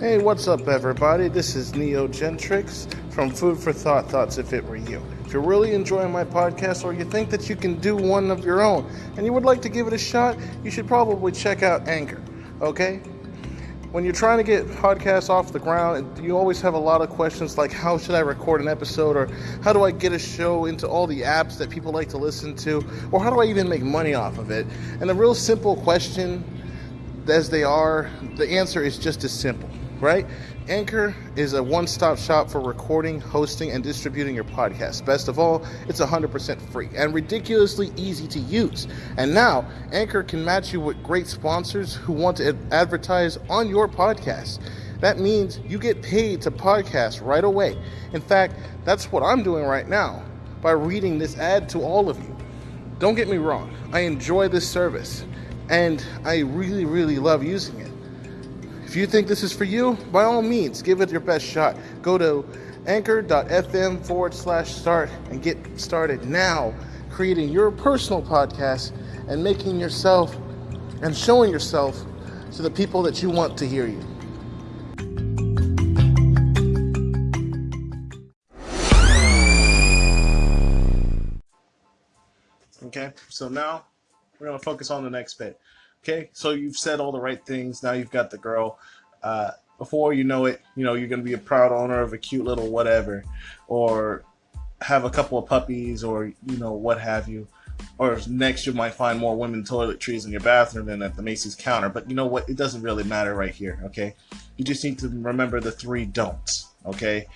Hey, what's up, everybody? This is Neo Gentrix from Food for Thought Thoughts If It Were You. If you're really enjoying my podcast or you think that you can do one of your own and you would like to give it a shot, you should probably check out Anchor, okay? When you're trying to get podcasts off the ground, you always have a lot of questions like how should I record an episode or how do I get a show into all the apps that people like to listen to or how do I even make money off of it? And the real simple question as they are, the answer is just as simple right? Anchor is a one stop shop for recording, hosting, and distributing your podcast. Best of all, it's 100% free and ridiculously easy to use. And now, Anchor can match you with great sponsors who want to advertise on your podcast. That means you get paid to podcast right away. In fact, that's what I'm doing right now by reading this ad to all of you. Don't get me wrong, I enjoy this service and I really, really love using it. If you think this is for you, by all means, give it your best shot. Go to anchor.fm forward slash start and get started now creating your personal podcast and making yourself and showing yourself to the people that you want to hear you. Okay, so now we're going to focus on the next bit. Okay, so you've said all the right things. Now you've got the girl. Uh, before you know it, you know you're gonna be a proud owner of a cute little whatever, or have a couple of puppies, or you know what have you. Or next, you might find more women toiletries in your bathroom than at the Macy's counter. But you know what? It doesn't really matter right here. Okay, you just need to remember the three don'ts. Okay,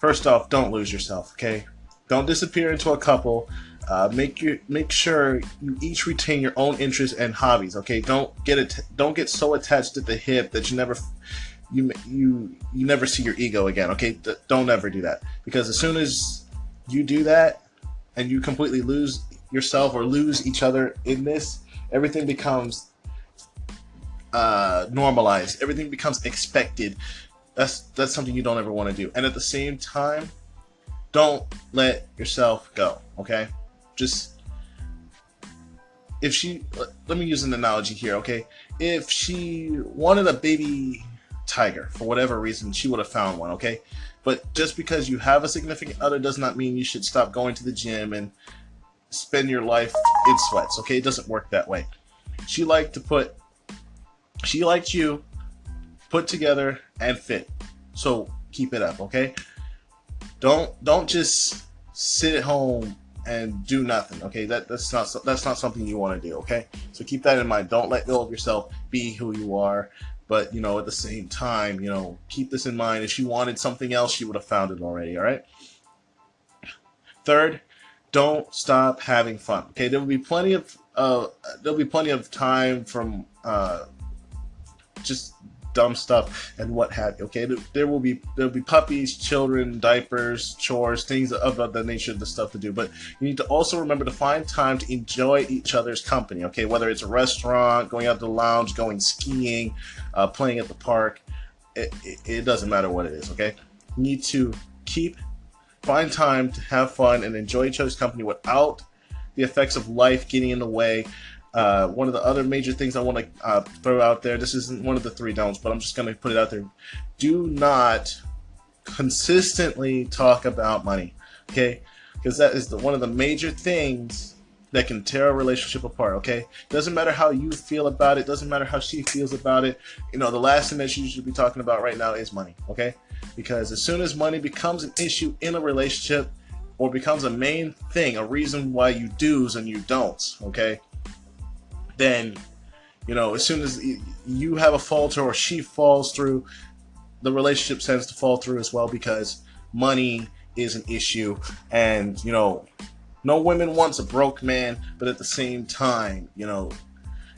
first off, don't lose yourself. Okay, don't disappear into a couple uh, make your make sure you each retain your own interests and hobbies. Okay, don't get it. Don't get so attached at the hip that you never you you you never see your ego again. Okay, D- don't ever do that because as soon as you do that and you completely lose yourself or lose each other in this, everything becomes uh, normalized. Everything becomes expected. That's that's something you don't ever want to do. And at the same time, don't let yourself go. Okay just if she let me use an analogy here okay? If she wanted a baby tiger for whatever reason she would have found one okay? But just because you have a significant other does not mean you should stop going to the gym and spend your life in sweats okay? It doesn't work that way. She liked to put she liked you put together and fit. So keep it up okay? Don't don't just sit at home and do nothing. Okay, that that's not that's not something you want to do. Okay, so keep that in mind. Don't let go of yourself. Be who you are. But you know, at the same time, you know, keep this in mind. If she wanted something else, she would have found it already. All right. Third, don't stop having fun. Okay, there will be plenty of uh, there'll be plenty of time from uh, just dumb stuff and what have you. Okay, there will be there will be puppies, children, diapers, chores, things of the nature of the stuff to do. But you need to also remember to find time to enjoy each other's company. Okay, whether it's a restaurant, going out to the lounge, going skiing, uh, playing at the park, it, it, it doesn't matter what it is. Okay, you need to keep find time to have fun and enjoy each other's company without the effects of life getting in the way uh, one of the other major things I want to uh, throw out there, this isn't one of the three don'ts, but I'm just going to put it out there. Do not consistently talk about money, okay? Because that is the, one of the major things that can tear a relationship apart, okay? Doesn't matter how you feel about it, doesn't matter how she feels about it. You know, the last thing that you should be talking about right now is money, okay? Because as soon as money becomes an issue in a relationship or becomes a main thing, a reason why you do's and you don'ts, okay? Then you know as soon as you have a falter or she falls through the relationship tends to fall through as well because money is an issue. And you know no woman wants a broke man but at the same time you know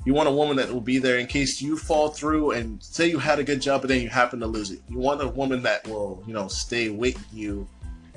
you want a woman that will be there in case you fall through and say you had a good job but then you happen to lose it. You want a woman that will you know stay with you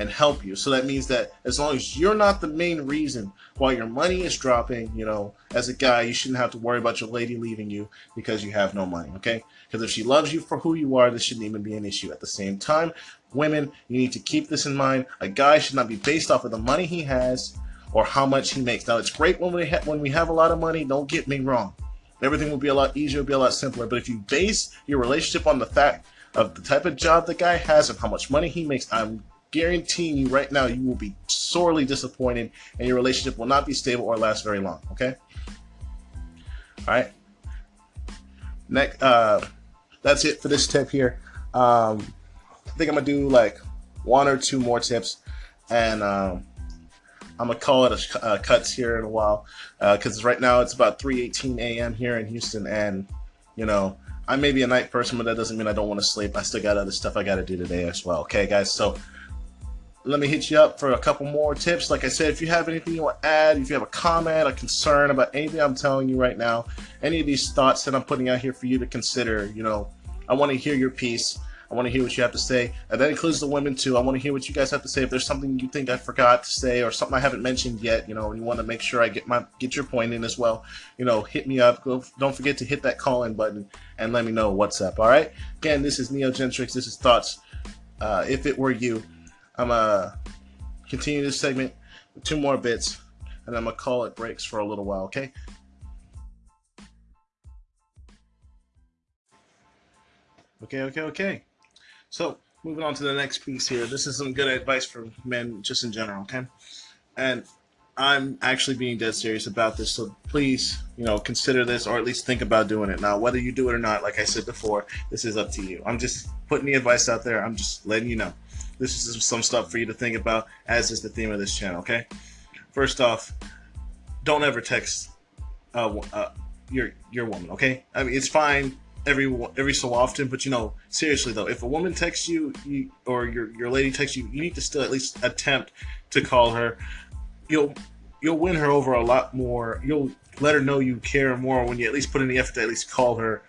and help you. So that means that as long as you're not the main reason why your money is dropping, you know, as a guy, you shouldn't have to worry about your lady leaving you because you have no money, okay? Because if she loves you for who you are, this shouldn't even be an issue. At the same time, women, you need to keep this in mind. A guy should not be based off of the money he has or how much he makes. Now, it's great when we, when we have a lot of money, don't get me wrong. Everything will be a lot easier, will be a lot simpler. But if you base your relationship on the fact of the type of job the guy has and how much money he makes, I'm guaranteeing you right now you will be sorely disappointed and your relationship will not be stable or last very long. Okay. All right. Next, uh, that's it for this tip here. Um, I think I'm gonna do like one or two more tips, and um, I'm gonna call it a uh, cuts here in a while because uh, right now it's about 3:18 a.m. here in Houston, and you know I may be a night person, but that doesn't mean I don't want to sleep. I still got other stuff I got to do today as well. Okay, guys, so let me hit you up for a couple more tips. Like I said, if you have anything you want to add, if you have a comment, a concern about anything I'm telling you right now, any of these thoughts that I'm putting out here for you to consider, you know, I want to hear your piece. I want to hear what you have to say. And that includes the women too. I want to hear what you guys have to say. If there's something you think I forgot to say or something I haven't mentioned yet, you know, and you want to make sure I get my get your point in as well, you know, hit me up. Go, don't forget to hit that call in button and let me know what's up. All right. Again, this is Neo Gentrix. This is thoughts. Uh, if it were you. I'm gonna continue this segment with two more bits, and I'm gonna call it breaks for a little while. Okay. Okay, okay, okay. So moving on to the next piece here. This is some good advice for men just in general, okay? And I'm actually being dead serious about this, so please, you know, consider this or at least think about doing it. Now, whether you do it or not, like I said before, this is up to you. I'm just putting the advice out there. I'm just letting you know this is some stuff for you to think about, as is the theme of this channel. Okay. First off, don't ever text uh, uh, your your woman. Okay. I mean, it's fine every every so often, but you know, seriously though, if a woman texts you, you or your your lady texts you, you need to still at least attempt to call her. You'll you'll win her over a lot more. You'll let her know you care more when you at least put in the effort to at least call her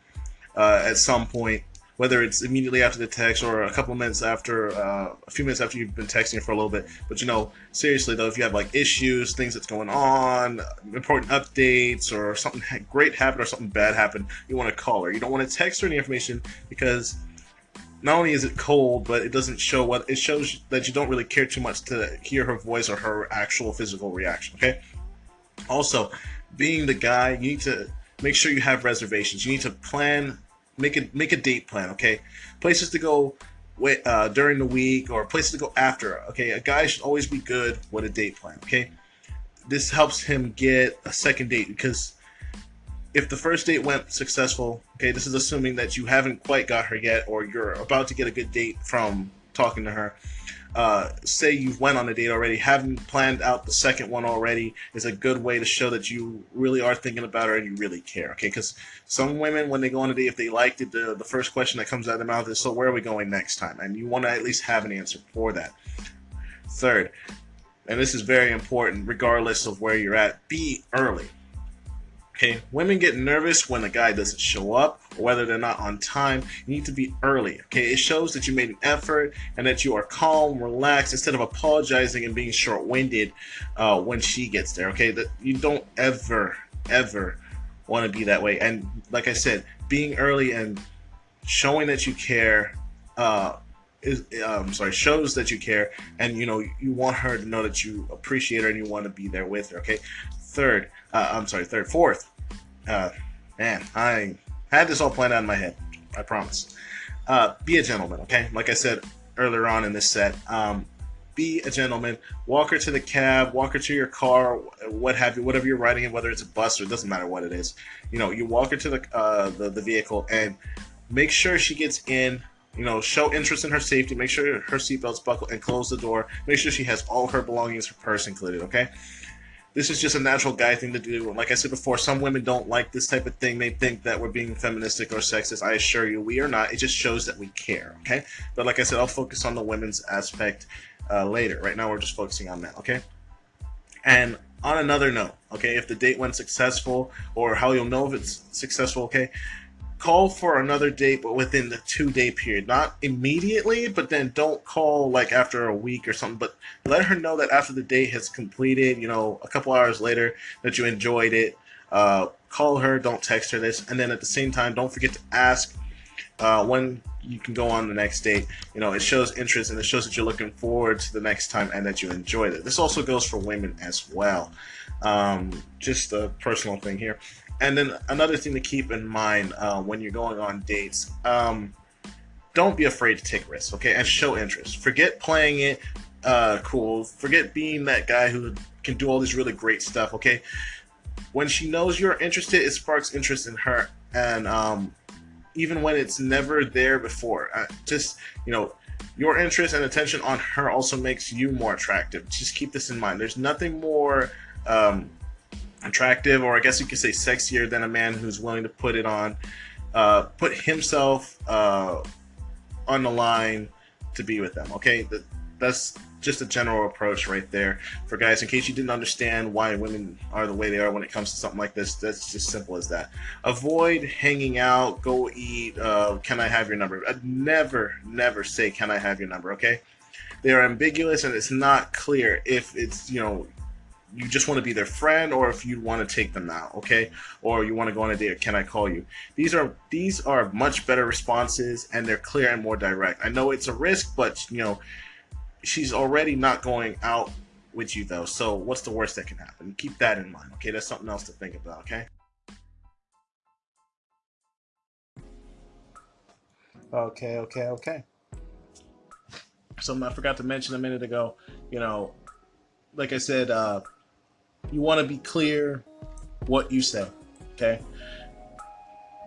uh, at some point whether it's immediately after the text or a couple minutes after, uh, a few minutes after you've been texting for a little bit. But you know, seriously though, if you have like issues, things that's going on, important updates, or something great happened or something bad happened, you want to call her. You don't want to text her any information because not only is it cold, but it doesn't show what it shows that you don't really care too much to hear her voice or her actual physical reaction. Okay. Also, being the guy, you need to make sure you have reservations. You need to plan make a make a date plan. Okay, places to go uh, during the week or places to go after. Okay, a guy should always be good with a date plan. Okay, this helps him get a second date because if the first date went successful, okay, this is assuming that you haven't quite got her yet or you're about to get a good date from talking to her uh, say you've went on a date already, having planned out the second one already is a good way to show that you really are thinking about her and you really care. Okay, because some women, when they go on a date, if they liked it, the, the first question that comes out of their mouth is, "So where are we going next time?" And you want to at least have an answer for that. Third, and this is very important, regardless of where you're at, be early. Okay, women get nervous when a guy doesn't show up or whether they're not on time. You need to be early. Okay, it shows that you made an effort and that you are calm, relaxed, instead of apologizing and being short-winded uh, when she gets there. Okay, that you don't ever, ever want to be that way. And like I said, being early and showing that you care uh, is um, sorry shows that you care and you know you want her to know that you appreciate her and you want to be there with her okay third uh, i'm sorry third fourth uh, man i had this all planned out in my head i promise uh, be a gentleman okay like i said earlier on in this set um, be a gentleman walk her to the cab walk her to your car what have you whatever you're riding in whether it's a bus or it doesn't matter what it is you know you walk her to the, uh, the, the vehicle and make sure she gets in you know, show interest in her safety, make sure her seatbelt's buckled, and close the door. Make sure she has all her belongings, her purse included, okay? This is just a natural guy thing to do. And Like I said before, some women don't like this type of thing. They think that we're being feministic or sexist. I assure you, we are not. It just shows that we care, okay? But like I said, I'll focus on the women's aspect uh, later. Right now, we're just focusing on that. okay? And on another note, okay, if the date went successful or how you'll know if it's successful, okay, call for another date, but within the two day period. Not immediately, but then don't call like after a week or something. But let her know that after the date has completed, you know, a couple hours later, that you enjoyed it. Uh, call her, don't text her this. And then at the same time, don't forget to ask uh, when you can go on the next date. You know, it shows interest and it shows that you're looking forward to the next time and that you enjoyed it. This also goes for women as well. Um, just a personal thing here. And then another thing to keep in mind uh, when you're going on dates, um, don't be afraid to take risks, okay, and show interest. Forget playing it uh, cool. Forget being that guy who can do all this really great stuff, okay? When she knows you're interested, it sparks interest in her, and um, even when it's never there before, uh, just you know, your interest and attention on her also makes you more attractive. Just keep this in mind. There's nothing more um, attractive, or I guess you could say sexier, than a man who's willing to put it on, uh, put himself uh, on the line to be with them. Okay, that's just a general approach right there for guys. In case you didn't understand why women are the way they are when it comes to something like this, that's just simple as that. Avoid hanging out, go eat. Uh, can I have your number? I'd never, never say, "Can I have your number?" Okay, they are ambiguous and it's not clear if it's you know you just want to be their friend or if you want to take them out okay? Or you want to go on a date can i call you? These are these are much better responses and they're clear and more direct. I know it's a risk but you know she's already not going out with you though so what's the worst that can happen? Keep that in mind okay? That's something else to think about okay? Okay okay okay. Something i forgot to mention a minute ago you know like i said uh you want to be clear what you say okay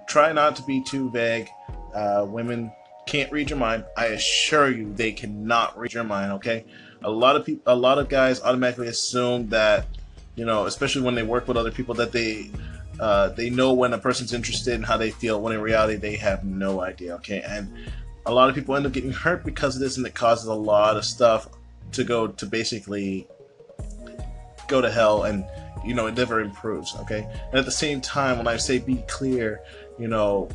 try not to be too vague uh, women can't read your mind. I assure you, they cannot read your mind. Okay, a lot of people, a lot of guys automatically assume that, you know, especially when they work with other people, that they uh, they know when a person's interested and how they feel. When in reality, they have no idea. Okay, and a lot of people end up getting hurt because of this, and it causes a lot of stuff to go to basically go to hell and you know it never improves okay and at the same time when i say be clear you know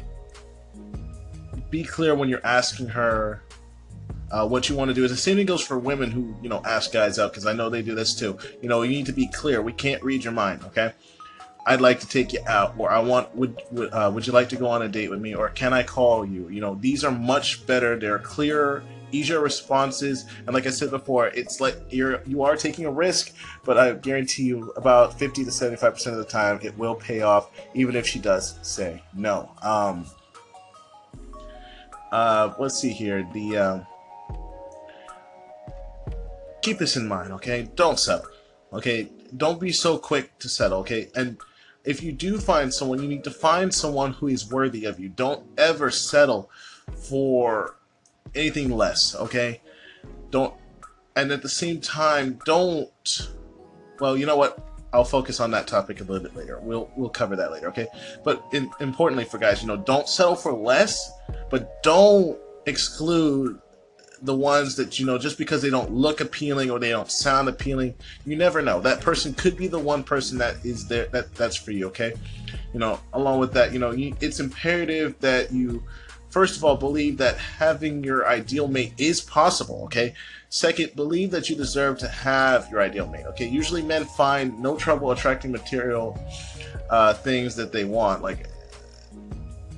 be clear when you're asking her uh, what you want to do. Is the same thing goes for women who you know ask guys out because I know they do this too. You know, you need to be clear. We can't read your mind. Okay. I'd like to take you out, or I want would would, uh, would you like to go on a date with me, or can I call you? You know, these are much better. They're clearer, easier responses, and like I said before, it's like you're you are taking a risk, but I guarantee you, about fifty to seventy five percent of the time, it will pay off, even if she does say no. Um, uh, let's see here. The uh, keep this in mind, okay? Don't settle, okay? Don't be so quick to settle, okay? And if you do find someone, you need to find someone who is worthy of you. Don't ever settle for anything less, okay? Don't, and at the same time, don't. Well, you know what? I'll focus on that topic a little bit later. We'll we'll cover that later, okay? But in, importantly for guys, you know, don't settle for less, but don't exclude the ones that you know just because they don't look appealing or they don't sound appealing. You never know. That person could be the one person that is there that that's for you, okay? You know, along with that, you know, you, it's imperative that you first of all believe that having your ideal mate is possible, okay? Second, believe that you deserve to have your ideal mate. Okay, usually men find no trouble attracting material uh, things that they want, like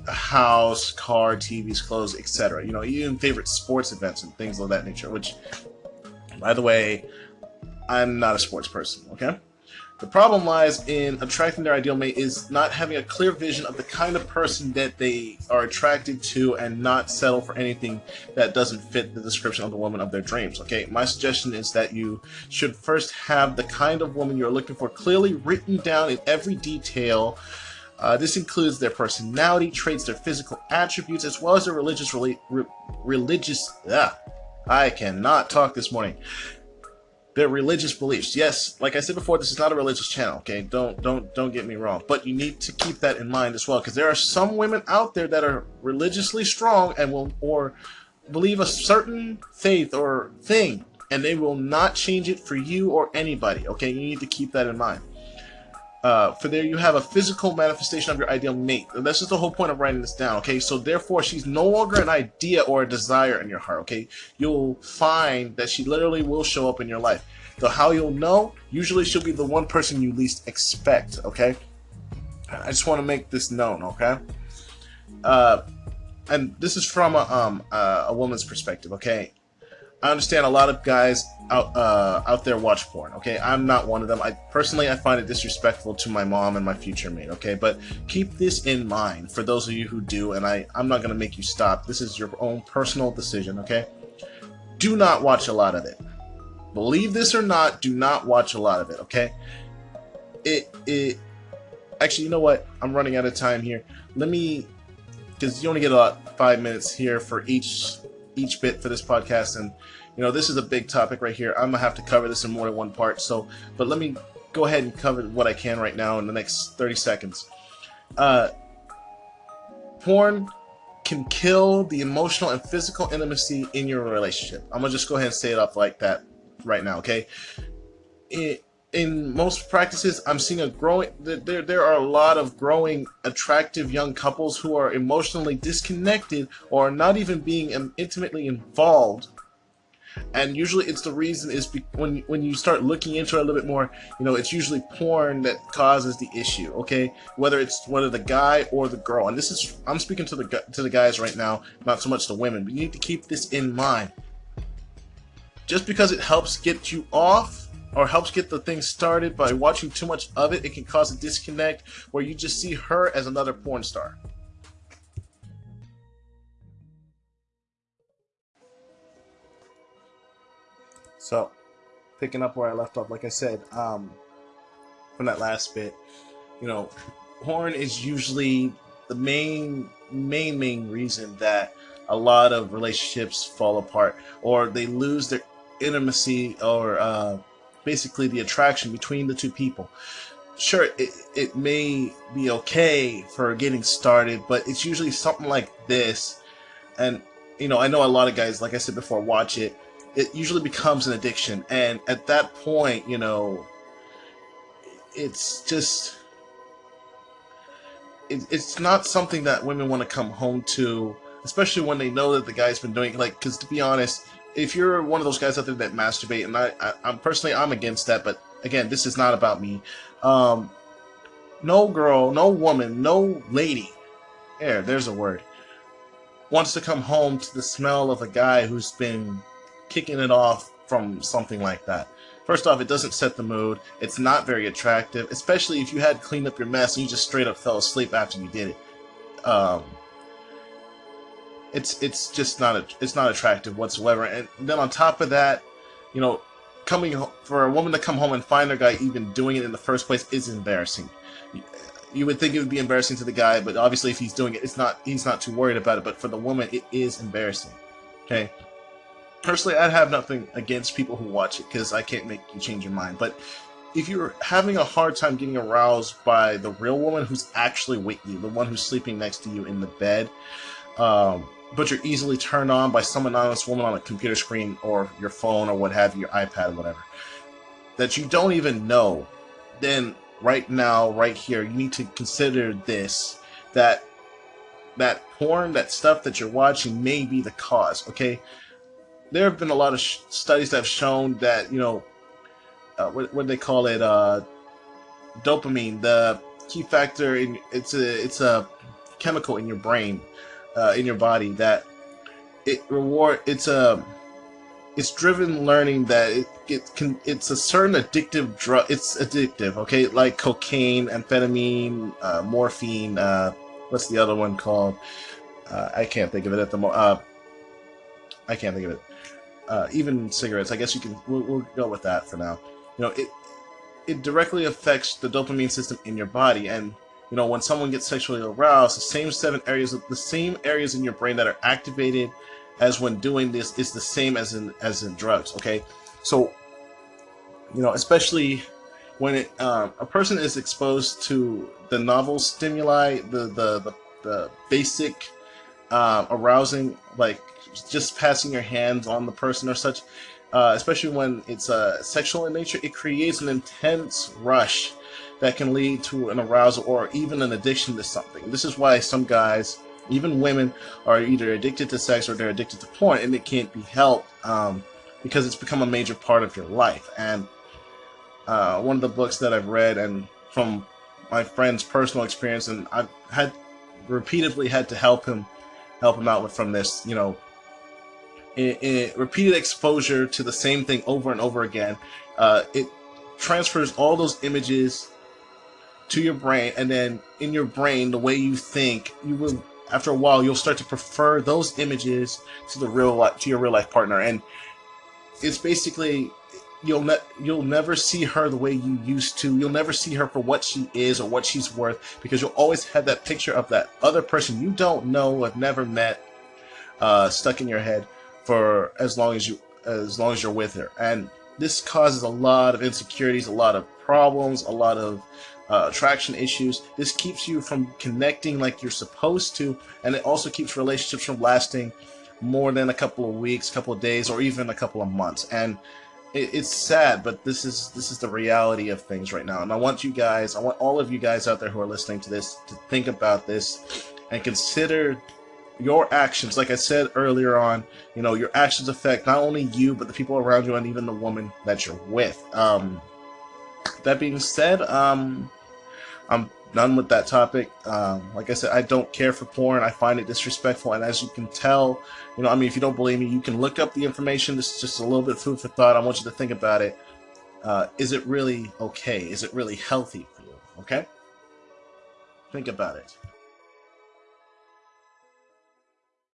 a house, car, TVs, clothes, etc. You know, even favorite sports events and things of that nature. Which, by the way, I'm not a sports person. Okay. The problem lies in attracting their ideal mate is not having a clear vision of the kind of person that they are attracted to and not settle for anything that doesn't fit the description of the woman of their dreams. Okay, my suggestion is that you should first have the kind of woman you're looking for clearly written down in every detail. Uh, this includes their personality traits, their physical attributes, as well as their religious re religious. Ah, I cannot talk this morning their religious beliefs. Yes, like I said before, this is not a religious channel. Okay, don't don't don't get me wrong, but you need to keep that in mind as well, because there are some women out there that are religiously strong and will or believe a certain faith or thing, and they will not change it for you or anybody. Okay, you need to keep that in mind. Uh, for there you have a physical manifestation of your ideal mate. And that's just the whole point of writing this down, okay? So therefore, she's no longer an idea or a desire in your heart, okay? You'll find that she literally will show up in your life. So how you'll know, usually she'll be the one person you least expect, okay? I just want to make this known, okay? Uh, and this is from a, um, uh, a woman's perspective, okay? I understand a lot of guys out uh, out there watch porn. Okay, I'm not one of them. I personally I find it disrespectful to my mom and my future mate. Okay, but keep this in mind for those of you who do, and I I'm not gonna make you stop. This is your own personal decision. Okay, do not watch a lot of it. Believe this or not, do not watch a lot of it. Okay, it it actually you know what I'm running out of time here. Let me because you only get about five minutes here for each each bit for this podcast and you know, this is a big topic right here. I'm gonna have to cover this in more than one part. So, but let me go ahead and cover what I can right now in the next 30 seconds. Uh, porn can kill the emotional and physical intimacy in your relationship. I'm gonna just go ahead and say it up like that right now, okay? It, in most practices, I'm seeing a growing. There, there are a lot of growing, attractive young couples who are emotionally disconnected or not even being intimately involved. And usually it's the reason is when when you start looking into it a little bit more you know it's usually porn that causes the issue okay? Whether it's whether the guy or the girl. And this is i'm speaking to the to the guys right now not so much the women but you need to keep this in mind. Just because it helps get you off or helps get the thing started by watching too much of it it can cause a disconnect where you just see her as another porn star. So, picking up where I left off, like I said, um, from that last bit, you know, porn is usually the main, main, main reason that a lot of relationships fall apart or they lose their intimacy or uh, basically the attraction between the two people. Sure, it, it may be okay for getting started, but it's usually something like this. And, you know, I know a lot of guys, like I said before, watch it it usually becomes an addiction. And at that point, you know, it's just it, it's not something that women want to come home to, especially when they know that the guy's been doing like. Because to be honest, if you're one of those guys out there that masturbate, and I, I I'm personally I'm against that, but again, this is not about me. Um, no girl, no woman, no lady. There, there's a word. Wants to come home to the smell of a guy who's been kicking it off from something like that. First off, it doesn't set the mood. It's not very attractive, especially if you had cleaned up your mess and you just straight up fell asleep after you did it. Um, it's it's just not a, it's not attractive whatsoever. And then on top of that, you know, coming for a woman to come home and find her guy even doing it in the first place is embarrassing. You would think it would be embarrassing to the guy, but obviously if he's doing it, it's not. He's not too worried about it. But for the woman, it is embarrassing. Okay, personally, I'd have nothing against people who watch it because I can't make you change your mind. But if you're having a hard time getting aroused by the real woman who's actually with you, the one who's sleeping next to you in the bed, um, but you're easily turned on by some anonymous woman on a computer screen or your phone or what have you, your iPad or whatever, that you don't even know, then right now, right here, you need to consider this that that porn, that stuff that you're watching may be the cause, okay? there have been a lot of studies that have shown that you know uh, what, what do they call it uh, dopamine the key factor in it's a it's a chemical in your brain uh, in your body that it reward it's a it's driven learning that it, it can it's a certain addictive drug it's addictive okay like cocaine amphetamine uh, morphine uh, what's the other one called uh, I can't think of it at the moment uh, I can't think of it uh, even cigarettes. I guess you can. We'll, we'll, go with that for now. You know, it it directly affects the dopamine system in your body, and you know when someone gets sexually aroused, the same seven areas, the same areas in your brain that are activated as when doing this is the same as in as in drugs. Okay, so you know, especially when it, uh, a person is exposed to the novel stimuli, the the the, the basic uh, arousing like just passing your hands on the person or such, uh, especially when it's uh, sexual in nature, it creates an intense rush that can lead to an arousal or even an addiction to something. This is why some guys, even women, are either addicted to sex or they're addicted to porn, and it can't be helped um, because it's become a major part of your life. And uh, one of the books that I've read, and from my friend's personal experience, and I've had repeatedly had to help him help him out with from this, you know, in, in repeated exposure to the same thing over and over again, uh, it transfers all those images to your brain, and then in your brain, the way you think, you will after a while you'll start to prefer those images to the real life to your real life partner, and it's basically you'll ne- you'll never see her the way you used to. You'll never see her for what she is or what she's worth because you'll always have that picture of that other person you don't know, have never met, uh, stuck in your head for as long as you as long as you're with her. And this causes a lot of insecurities, a lot of problems, a lot of uh, attraction issues. This keeps you from connecting like you're supposed to, and it also keeps relationships from lasting more than a couple of weeks, couple of days, or even a couple of months. And it, it's sad, but this is this is the reality of things right now. And I want you guys, I want all of you guys out there who are listening to this to think about this and consider your actions. Like I said earlier on, you know, your actions affect not only you but the people around you and even the woman that you're with. Um, that being said, um, I'm done with that topic. Um, like I said, I don't care for porn. I find it disrespectful, and as you can tell, you know, I mean, if you don't believe me, you can look up the information. This is just a little bit food for thought. I want you to think about it. Uh, is it really okay? Is it really healthy for you? Okay? Think about it.